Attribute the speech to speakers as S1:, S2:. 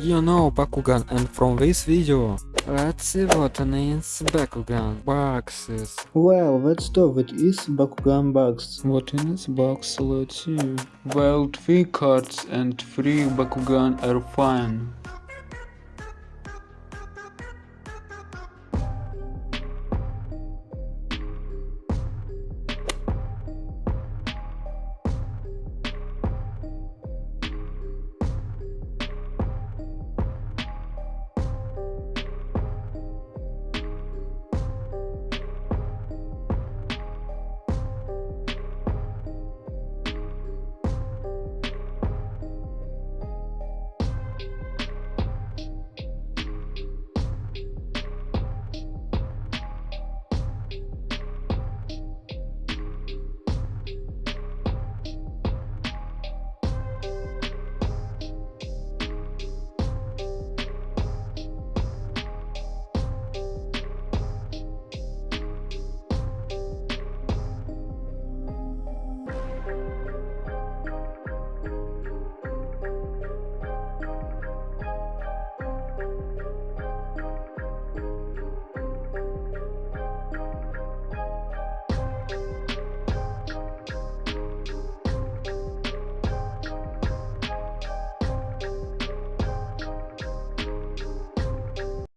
S1: You know Bakugan and from this video Let's see what what is Bakugan boxes
S2: Well, let's start with is Bakugan box.
S1: What in this box let's see
S3: Well, three cards and three Bakugan are fine.